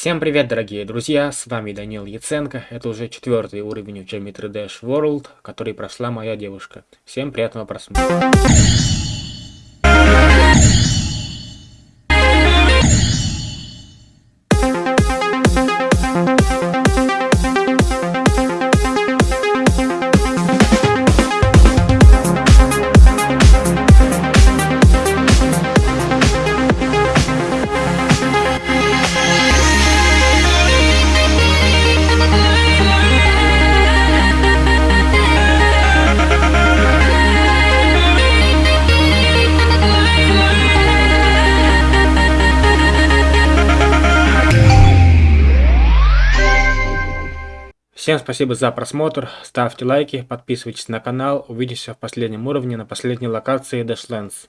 Всем привет, дорогие друзья, с вами Данил Яценко. Это уже четвертый уровень в Geometry Dash World, который прошла моя девушка. Всем приятного просмотра. Всем спасибо за просмотр, ставьте лайки, подписывайтесь на канал, увидимся в последнем уровне на последней локации Dashlands.